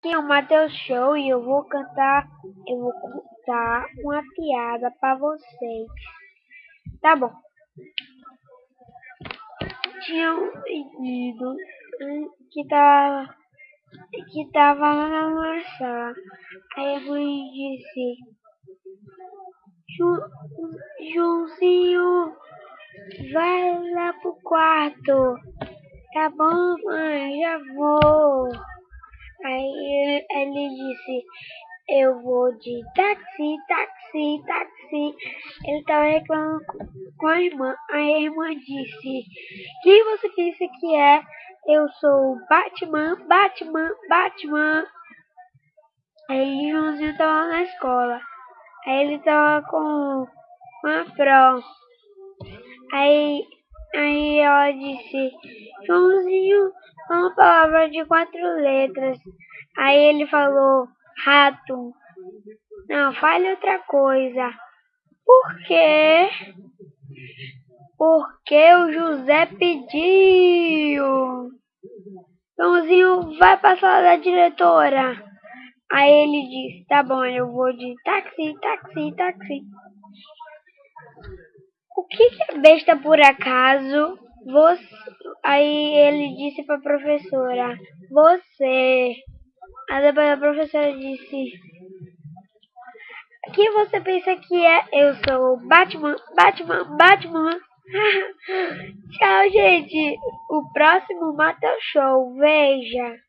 Aqui é o Matheus Show e eu vou cantar, eu vou contar uma piada para vocês. Tá bom. Tinha um menino que tava, que tava lá na sala. Aí a mãe disse, Joãozinho, vai lá pro quarto. Tá bom, mãe, já vou. Aí ele disse, eu vou de táxi, táxi, táxi. Ele estava reclamando com a irmã. Aí a irmã disse, quem você pensa que é? Eu sou Batman, Batman, Batman. Aí Joãozinho estava na escola. Aí ele estava com uma pro. Aí, aí ela disse, Joãozinho, uma palavra de quatro letras. Aí ele falou, rato. Não, fale outra coisa. Por quê? Porque o José pediu. Joãozinho, vai para a sala da diretora. Aí ele disse, tá bom, eu vou de táxi, táxi, táxi. O que, que é besta por acaso? Você... Aí ele disse para a professora, você. Aí depois a professora disse, que você pensa que é? Eu sou Batman, Batman, Batman. Tchau, gente. O próximo Mata Show. Veja.